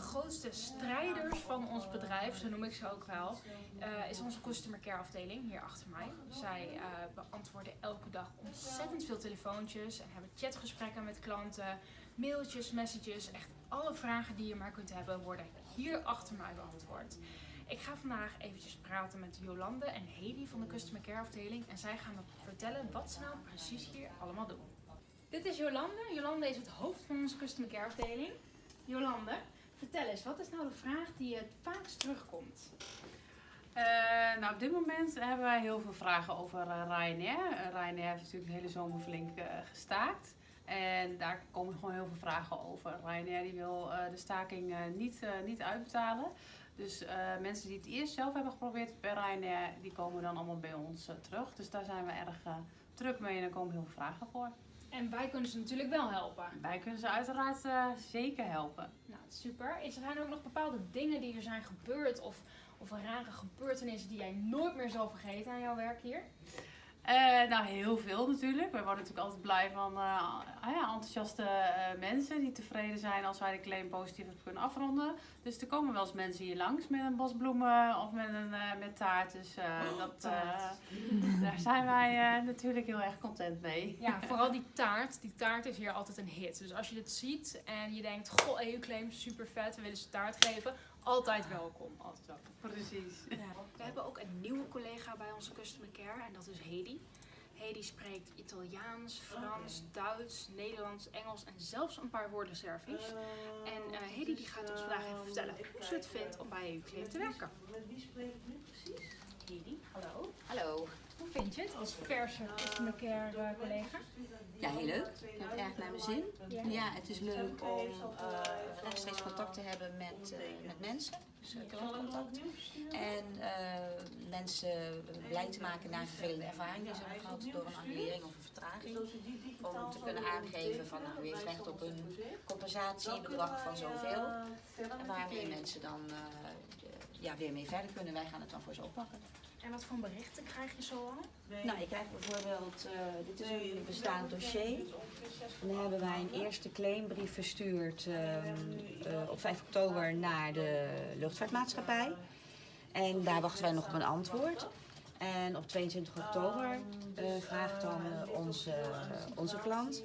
grootste strijders van ons bedrijf, zo noem ik ze ook wel, uh, is onze customer care afdeling hier achter mij. Zij uh, beantwoorden elke dag ontzettend veel telefoontjes en hebben chatgesprekken met klanten, mailtjes, messages. Echt alle vragen die je maar kunt hebben worden hier achter mij beantwoord. Ik ga vandaag eventjes praten met Jolande en Hedy van de Customer Care afdeling en zij gaan me vertellen wat ze nou precies hier allemaal doen. Dit is Jolande. Jolande is het hoofd van onze Customer Care afdeling. Jolande, wat is nou de vraag die het vaakst terugkomt? Uh, nou, op dit moment hebben wij heel veel vragen over uh, Ryanair. Uh, Ryanair heeft natuurlijk de hele zomer flink gestaakt. En daar komen gewoon heel veel vragen over. Ryanair die wil de staking niet, niet uitbetalen. Dus mensen die het eerst zelf hebben geprobeerd bij Ryanair, die komen dan allemaal bij ons terug. Dus daar zijn we erg druk mee en er komen heel veel vragen voor. En wij kunnen ze natuurlijk wel helpen. Wij kunnen ze uiteraard uh, zeker helpen. Nou, super. Is er ook nog bepaalde dingen die er zijn gebeurd of, of rare gebeurtenissen die jij nooit meer zal vergeten aan jouw werk hier? Uh, nou, heel veel natuurlijk. Wij worden natuurlijk altijd blij van uh, ja, enthousiaste uh, mensen die tevreden zijn als wij de claim positief kunnen afronden. Dus er komen wel eens mensen hier langs met een bos bloemen of met, een, met taart. Dus oh, dat, daar zijn wij natuurlijk heel erg content mee. Ja, vooral die taart. Die taart is hier altijd een hit. Dus als je dit ziet en je denkt, goh, EU-claim, super vet, we willen ze taart geven altijd welkom. Altijd welkom. Precies. Ja. We hebben ook een nieuwe collega bij onze Customer Care en dat is Hedy. Hedy spreekt Italiaans, Frans, Duits, Nederlands, Engels en zelfs een paar woorden Servisch. En uh, Hedy die gaat ons vandaag even vertellen hoe ze het vindt om bij EU te werken. Met wie spreek ik nu precies? Hedy, hallo. Hallo. Hoe vind je het als verse Customer Care uh, collega? Ja, heel leuk. Ik erg naar mijn zin. Ja, het is leuk om uh, rechtstreeks contact te hebben met, uh, met mensen. Dus klantcontact. En mensen blij te maken naar een vervelende ervaring die ze hebben gehad door een annulering of een vertraging. Om te kunnen aangeven van nou, u heeft recht op een compensatiebedrag van zoveel. En waarmee mensen dan ja, weer mee verder kunnen. Wij gaan het dan voor ze oppakken. En wat voor berichten krijg je zo al? Nou, je krijgt bijvoorbeeld, uh, dit is een bestaand dossier. Dan hebben wij een eerste claimbrief verstuurd uh, uh, op 5 oktober naar de luchtvaartmaatschappij. En daar wachten wij nog op een antwoord. En op 22 oktober vraagt dan onze, onze klant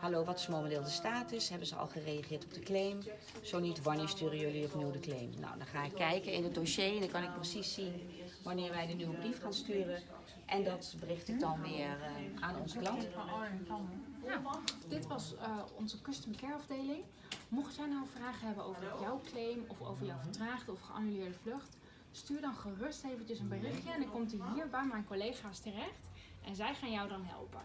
Hallo, wat is momenteel de status? Hebben ze al gereageerd op de claim? Zo niet, wanneer sturen jullie opnieuw de claim? Nou, dan ga ik kijken in het dossier en dan kan ik precies zien wanneer wij de nieuwe brief gaan sturen. En dat bericht ik dan weer uh, aan onze klant. Nou, dit was uh, onze Custom Care afdeling. Mocht jij nou vragen hebben over jouw claim of over jouw vertraagde of geannuleerde vlucht, stuur dan gerust eventjes een berichtje en dan komt hij hier bij mijn collega's terecht en zij gaan jou dan helpen.